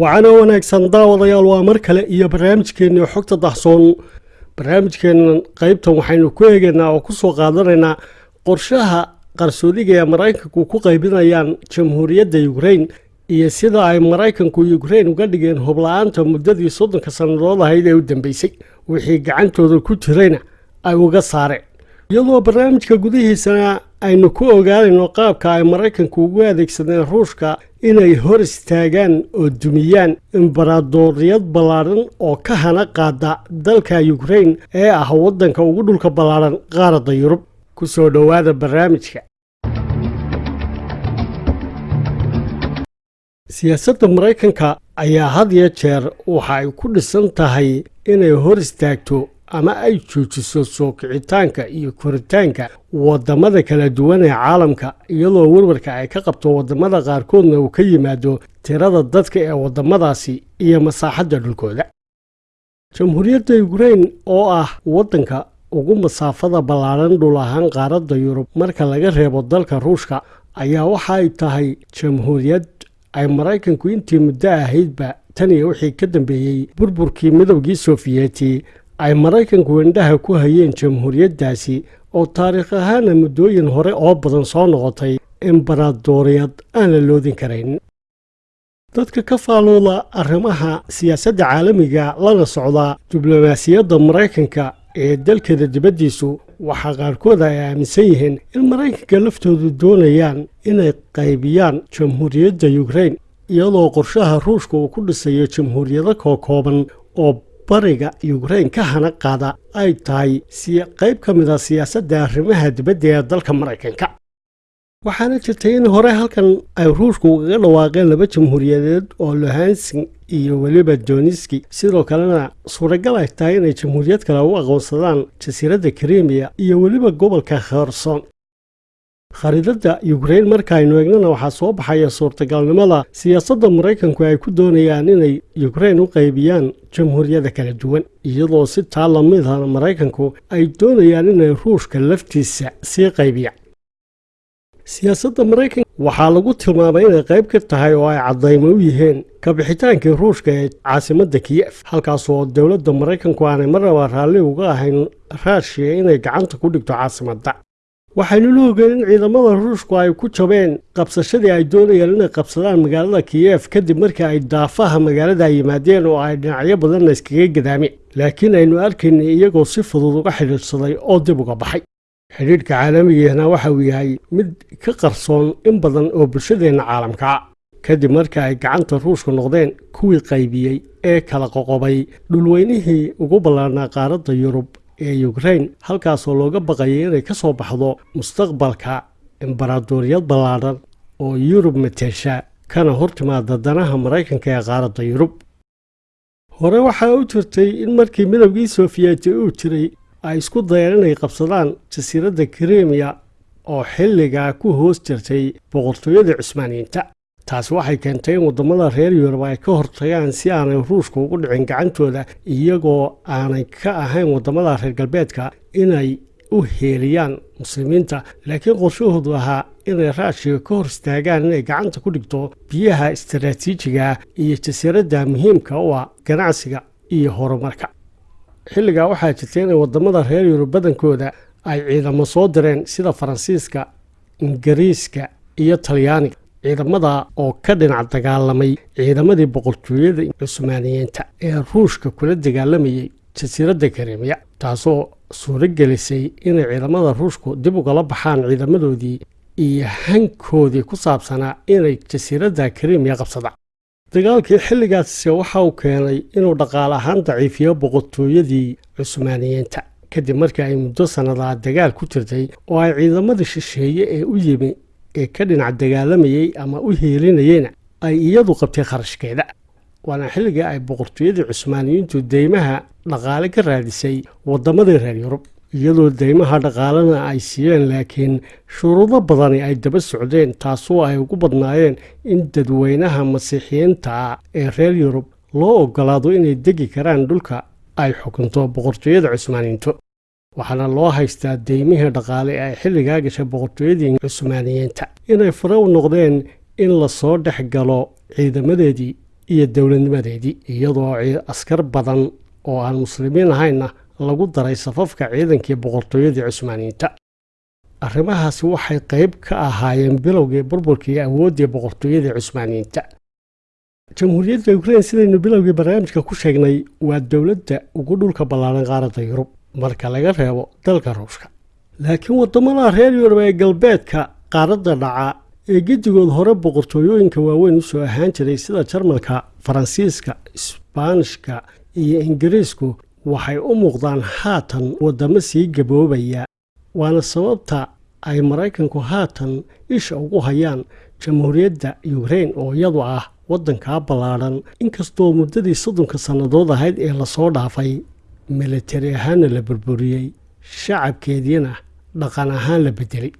waxaana wanaagsan daawadayaal waa mar kale iyo barnaamijkeennii xogta dahsoon barnaamijkeennan qaybtan waxaynu ku eegaynaa oo ku soo qaadanaynaa qorshaha qarsoodiga ee maraykanku ku qaybinayaan jamhuuriyadda yukrain iyo sida ay maraykanku yukrain uga dhigeen hubla-aanta muddadii soddonka sannadood ahayd ee u dambeysay. Wixii gacantooda ku jirayna ay uga saareen iyadoo barnaamijka gudihiisana aynu ku ogaanayno qaabka ay maraykanku ugu adeegsadeen ruushka inay hor istaagaan oo dumiyaan imbaradooriyad ballaadhan oo ka hana qaada dalka yukrain ee ah waddanka ugu dhulka ballaadhan qaaradda yurub. Ku soo dhowaada barnaamijka. Siyaasadda maraykanka ayaa had iyo jeer waxa ay ku dhisan tahay inay hor istaagto ama ay joojiso soo kicitaanka iyo koritaanka waddamada kala duwan ee caalamka iyadoo warwarka ay ka qabto waddamada qaarkoodna uu ka yimaado tirada dadka ee waddamadaasi iyo masaaxadda dhulkooda. Jamhuuriyadda yukrain oo ah waddanka ugu masaafada ballaadhan dhul ahaan qaaradda yurub marka laga reebo dalka ruushka ayaa waxa ay tahay jamhuuriyad ay maraykanku intii muddo ahaydba tan iyo wixii ka dambeeyey burburkii midowgii sofiyeeti ay maraykanku indhaha ku hayeen jamhuuriyaddaasi oo taariikh ahaana muddooyin hore oo badan soo noqotay imbaradooriyad aan la loodin karayn. Dadka ka faalooda arrimaha siyaasadda caalamiga lana socda diblomaasiyadda maraykanka ee dalkeeda dibaddiisu waxaa qaarkood ay aaminsan yihiin in maraykanka laftoodu doonayaan inay qaybiyaan jamhuuriyadda yukrain iyadoo qorshaha ruushka uu ku dhisayo jamhuuriyado kookooban oo bariga yukrain ka hana qaada ay tahay qayb ka mid a siyaasadda arrimaha dibadda ee dalka maraykanka. Waxaana jirtay in hore halkan ay ruushku ugaga dhawaaqeen laba jamhuuriyadeed oo lohansin iyo weliba doniski sidoo kalena suuragal ay tahay inay jamhuuriyad kale u aqoonsadaan jasiiradda krimiya iyo weliba gobolka kherson khariidadda yukrain markaaynu eegnana waxaa soo baxaya suurtagalnimada siyaasadda maraykanku ay ku doonayaan inay yukrain u qaybiyaan jamhuuriyada kala duwan iyadoo si taa lamidana maraykanku ay doonayaan inay ruushka laftiisa sii qaybiyaan siyaasadda maraykanka waxaa lagu tilmaamay inay qayb ka tahay oo ay caddaymo u yihiin kabixitaankii ruushka ee caasimadda kiyef halkaasoo dowladda maraykanku aanay marnaba raalli uga ahayn raashiya inay gacanta ku dhigto caasimadda waxaynu la ogeen in ciidamada ruushku ay ku jabeen qabsashadii ay doonayeen inay qabsadaan magaalada kiyef kadib markii ay daafaha magaalada yimaadeen oo ay dhinacyo badanna iskaga gadaameen laakiin aynu arkaynay iyagoo si fudud uga xidhiidhsaday oo dib uga baxay. Xidhiidhka caalamigeena waxa uu yahay mid ka qarsoon in badan oo bulshadeenna caalamkaa kadib markii ay gacanta ruushku noqdeen kuwii qaybiyey ee kala qoqobay dhulweynihii ugu ballaarnaa qaaradda yurub ee yukrain halkaasoo looga baqayay inay ka soo baxdo mustaqbalka imbaradooriyad ballaadhan oo yurub mateesha kana hor timaada danaha maraykanka ee qaaradda yurub. Hore waxaa u jirtay in markii midowgii sofiyeeti uu jiray ay isku dayeen inay qabsadaan jasiiradda krimiya oo xilligaa ku hoos jirtay boqortooyada cusmaaniyiinta taasi waxay keentay in waddamada reer yurub ay ka hortagaan si aanay ruushka ugu dhicin gacantooda iyagoo aanay ka ahayn waddamada reer galbeedka inay u heeliyaan muslimiinta. Laakiin qorshahoodu ahaa inay raashiga ka hor istaagaan inay gacanta ku dhigto biyaha istaraatiijiga iyo jasiiradda muhiimka u ah ganacsiga iyo horumarka. Xilligaa waxaa jirtay inay waddamada reer yurub badankooda ay ciidamo soo direen sida faransiiska ingiriiska iyo talyaaniga ciidamada oo ka dhinac dagaalamay ciidamadii boqortooyada cusmaaniyiinta ee ruushka kula dagaalamayay jasiiradda karimiya taasoo suuro gelisay inay ciidamada ruushku dib ugala baxaan ciidamadoodii iyo hankoodii ku saabsanaa inay jasiiradda karimiya qabsadaan. Dagaalkii xilligaasi waxa uu keenay inuu dhaqaale ahaan daciifiyo boqortooyadii cusmaaniyiinta kadib markii ay muddo sannadaa dagaal ku jirtay oo ay ciidamadii shisheeye ee u yimi ee ka dhinac dagaalamayey ama u heelinayeyna ay iyadu qabtay kharashkeeda. Waana xilligii ay boqortooyadii cusmaaniyiintu deymaha dhaqaale ka raadisay waddamadii reer yurub iyadoo deymaha dhaqaalena ay siiyeen laakiin shuruudo badani ay daba socdeen taasoo ay ugu badnaayeen in dadweynaha masiixiyiinta ee reer yurub loo ogolaado inay degi karaan dhulka ay xukunto boqortooyada cusmaaniyiintu waxaana loo haystaa deymihii dhaqaale ee ay xilligaa gashay boqortooyadii cusmaaniyiinta inay fare u noqdeen in la soo dhex galo ciidamadeedii iyo dowladnimadeedii iyadoo askar badan oo aan muslimiin ahaynna lagu daray safafka ciidankii boqortooyadii cusmaaniyiinta arrimahaasi waxay qayb ka ahaayeen bilowgii burburkii awooddii boqortooyadii cusmaaniyiinta jamhuuriyadda ukrein sidaynu bilowgii barnaamijka ku sheegnay waa dowladda ugu dhulka ballaaran qaaradda yurub marka laga reebo dalka ruushka. Laakiin waddamada reer yurub ee galbeedka qaaradda dhaca ee gedigood hore boqortooyooyinka waaweyn u soo ahaan jiray sida jarmalka faransiiska isbaanishka iyo ingiriisku waxay u muuqdaan haatan waddamo sii gaboobaya. Waana sababta ay maraykanku haatan isha ugu hayaan jamhuuriyadda ukrein oo iyadu ah waddankaa ballaadhan. Inkastoo muddadii soddonka sannadood ahayd ee la soo dhaafay militari ahaanna la burburiyey shacabkeediina dhaqan ahaan la beddelay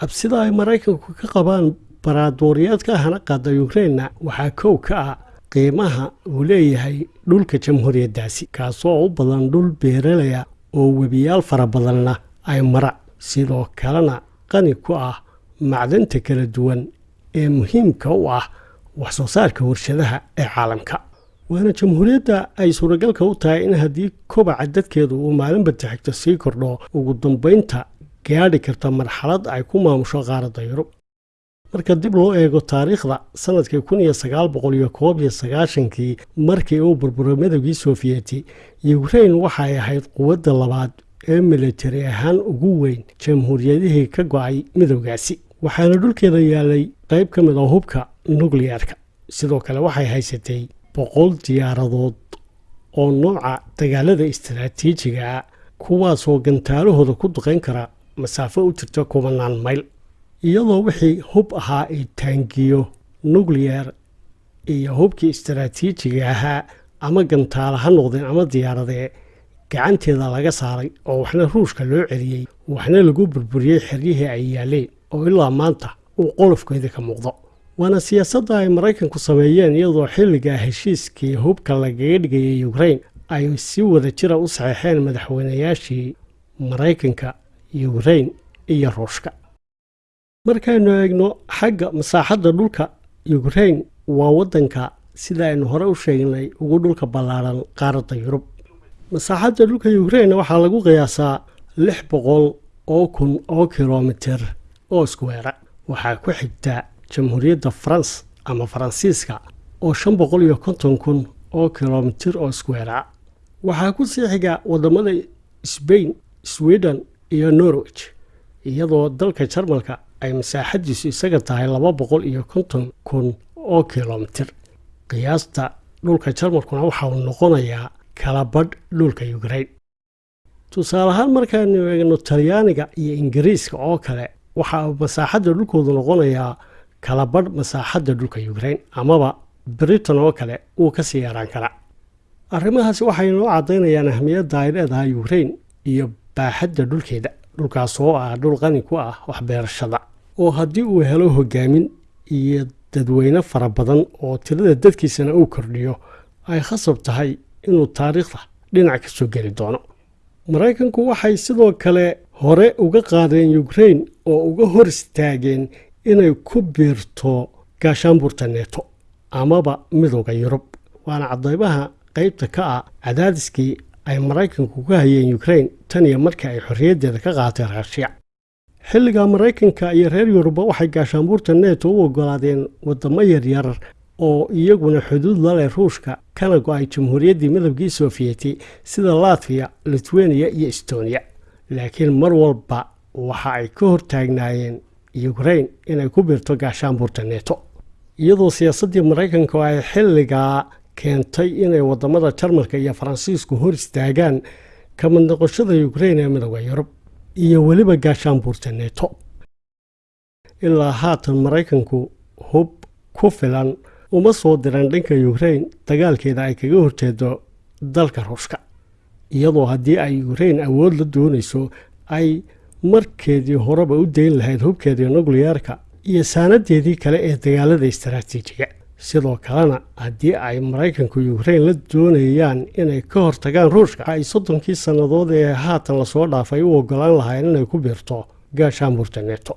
cabsida ay maraykanku ka qabaan baraadooriyaadka hana qaada yukreinna waxaa kow ka ah qiimaha uu leeyahay dhulka jamhuuriyaddaasi kaasoo u badan dhul beeralaya oo webiyaal fara badanna ay mara. Sidoo kalena qani ku ah macdanta kala duwan ee muhiimka u ah waxsoo saarka warshadaha ee caalamka waana jamhuuriyadda ay suuragalka u tahay in haddii kobaca dadkeedu uu maalinba taxigto sii kordho ugu dambaynta gaadhi karta marxalad ay ku maamusho qaaradda yurub. Marka dib loo eego taariikhda sannadkii kun iyo sagaal boqol iyo koob iyo sagaashankii markii uu burburay midowgii sofiyeeti ukrein waxay ahayd quwadda labaad ee militari ahaan ugu weyn. Jamhuuriyadihii ka go'ay midowgaasi waxaana dhulkeeda yaalay qayb ka mid a hubka nukliyarka sidoo kale waxay haysatay boqol diyaaradood oo nooca dagaalada istaraatiijiga ah kuwaasoo gantaalahooda ku duqayn kara masaafo u jirta kubanaan mayl iyadoo wixii hub ahaa ay taangiyo nukliyar iyo hubkii istaraatiijiga ahaa ama gantaala ha noqdeen ama diyaaradee gacanteeda laga saaray oo waxna ruushka loo celiyey waxna lagu burburiyey xeryihii ay yaaleen oo ilaa maanta uu qolofkeeda ka muuqdo waana siyaasadda ay maraykanku sameeyeen iyadoo xilligaa heshiiskii hubka lagaga dhigayay ukrein ay si wada jira u saxeexeen madaxweynayaashii maraykanka ukrein iyo ruushka. Markaynu eegno xagga masaaxadda dhulka ukrein waa waddanka sida aynu hore u sheegnay ugu dhulka ballaaran qaaradda yurub. Masaaxadda dhulka ukrein waxaa lagu qiyaasaa lix boqol oo kun oo kilomitir oo iskuweera waxaa ku xigta jamhuuriyadda farans ama faransiiska oo shan boqol iyo konton kun oo kilomitir oo iskuweera. Waxaa ku sii xiga waddamada sbain sweden iyo norwich iyadoo dalka jarmalka ay masaaxaddiisu isaga tahay laba boqol iyo konton kun oo kilomitir. Qiyaasta dhulka jarmalkuna waxa uu noqonayaa kala badh dhulka ukrein tusaale ahaan markaaynu eegno talyaaniga iyo ingiriiska oo kale waxa uu masaaxadda dhulkoodu noqonayaa kala badh masaaxadda dhulka ukrein amaba britain oo kale wuu ka sii yaraan karaa arrimahaasi waxay noo caddaynayaan ahmiyadda ay leedahay ukrein iyo baaxadda dhulkeeda dhulkaas oo ah dhul qani ku ah waxbeerashada oo haddii uu helo hogaamin iyo dadweyne fara badan oo tirada dadkiisana uu kordhiyo ay khasab tahay inuu taariikhda dhinac ka soo geli doono. Maraykanku waxay sidoo kale hore uga qaadeen ukrein oo uga hor istaageen inay ku biirto gaashaanbuurta neeto amaba midowda yurub waana cadaybaha qaybta ka ah cadaadiskii ay maraykanku ka hayeen ukrein tan iyo markii ay xorriyaddeeda ka qaateen raashiya xilliga maraykanka iyo reer yurubba waxay gaashaanbuurta neeto u oggolaadeen waddamo yaryar oo iyaguna xuduud la leh ruushka kana go'ay jamhuuriyaddii midowgii sofiyeeti sida latfiya litweniya iyo estoniya laakiin mar walba waxa ay ka hortaagnaayeen ukrein inay ku biirto gaashaanbuurta neeto iyadoo siyaasaddii maraykanka ay xilligaa keentay inay waddamada jarmalka iyo faransiisku hor istaagaan ka noqoshada ukrein ee midowda yurub iyo weliba gaashaanbuurta neeto ilaa haatan maraykanku hub ku filan uma soo diran dhanka ukrein dagaalkeeda ay kaga horjeedo dalka ruushka. Iyadoo haddii ay ukrein awood la doonayso ay markeedii horeba u dayn lahayd hubkeedii nukliyarka iyo saanadeedii kale ee dagaalada istaraatiijiga sidoo kalena haddii ay maraykanku ukrein la doonayaan inay ka hortagaan ruushka ay soddonkii sannadood ee haatan la soo dhaafay u ogolaan lahayn inay ku biirto gaashaanbuurta neeto